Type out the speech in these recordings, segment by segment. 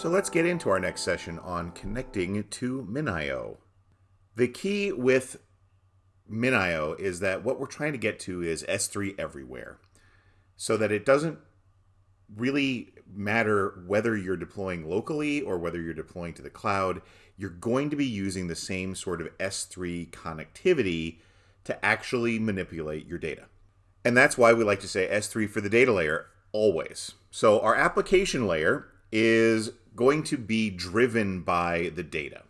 So let's get into our next session on connecting to MinIO. The key with MinIO is that what we're trying to get to is S3 everywhere so that it doesn't really matter whether you're deploying locally or whether you're deploying to the cloud. You're going to be using the same sort of S3 connectivity to actually manipulate your data. And that's why we like to say S3 for the data layer always. So our application layer is going to be driven by the data.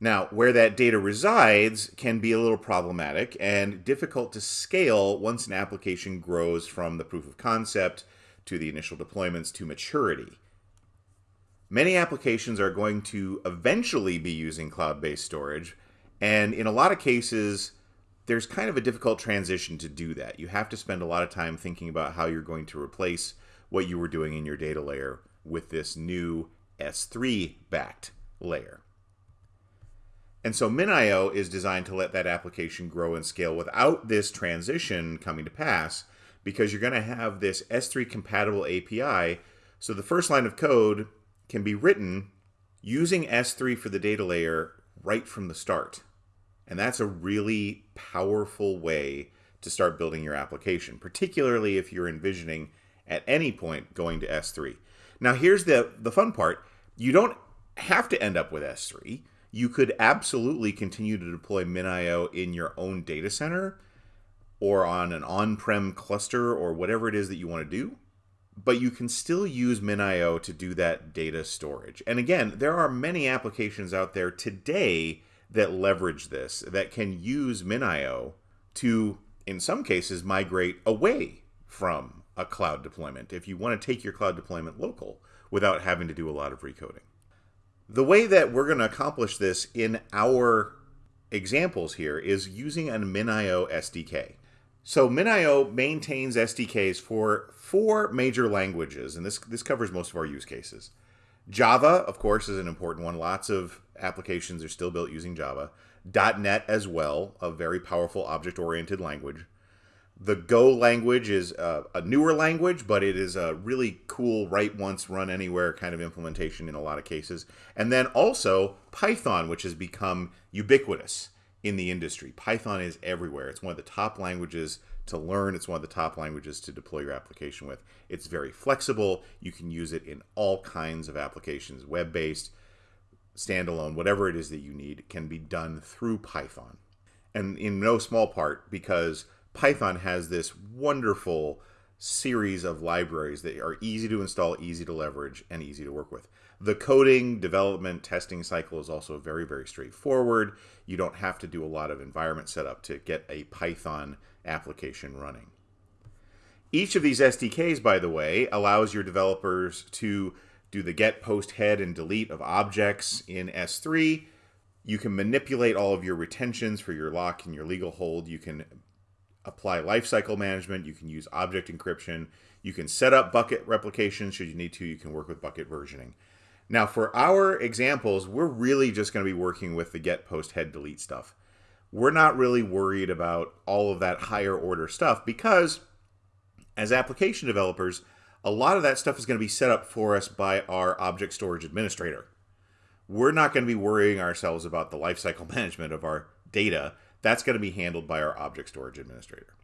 Now, where that data resides can be a little problematic and difficult to scale once an application grows from the proof of concept to the initial deployments to maturity. Many applications are going to eventually be using cloud-based storage, and in a lot of cases, there's kind of a difficult transition to do that. You have to spend a lot of time thinking about how you're going to replace what you were doing in your data layer with this new S3 backed layer. And so MinIO is designed to let that application grow and scale without this transition coming to pass because you're going to have this S3 compatible API. So the first line of code can be written using S3 for the data layer right from the start. And that's a really powerful way to start building your application, particularly if you're envisioning at any point going to S3. Now, here's the, the fun part you don't have to end up with S3. You could absolutely continue to deploy MinIO in your own data center or on an on prem cluster or whatever it is that you want to do. But you can still use MinIO to do that data storage. And again, there are many applications out there today that leverage this, that can use MinIO to, in some cases, migrate away from a cloud deployment if you want to take your cloud deployment local without having to do a lot of recoding. The way that we're going to accomplish this in our examples here is using a MinIO SDK. So MinIO maintains SDKs for four major languages, and this, this covers most of our use cases. Java, of course, is an important one. Lots of applications are still built using Java. .NET as well, a very powerful object-oriented language. The Go language is a, a, newer language, but it is a really cool write once, run anywhere kind of implementation in a lot of cases. And then also Python, which has become ubiquitous in the industry. Python is everywhere. It's one of the top languages to learn. It's one of the top languages to deploy your application with. It's very flexible. You can use it in all kinds of applications, web-based, standalone, whatever it is that you need can be done through Python. And in no small part because Python has this wonderful series of libraries that are easy to install, easy to leverage, and easy to work with. The coding, development, testing cycle is also very, very straightforward. You don't have to do a lot of environment setup to get a Python application running. Each of these SDKs, by the way, allows your developers to do the get, post, head, and delete of objects in S3. You can manipulate all of your retentions for your lock and your legal hold. You can apply lifecycle management. You can use object encryption. You can set up bucket replication should you need to. You can work with bucket versioning. Now, for our examples, we're really just going to be working with the get, post, head, delete stuff. We're not really worried about all of that higher order stuff because as application developers, a lot of that stuff is going to be set up for us by our object storage administrator. We're not going to be worrying ourselves about the lifecycle management of our data that's going to be handled by our object storage administrator.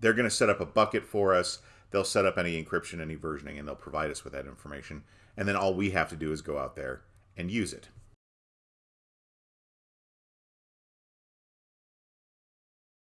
They're going to set up a bucket for us. They'll set up any encryption, any versioning, and they'll provide us with that information. And then all we have to do is go out there and use it.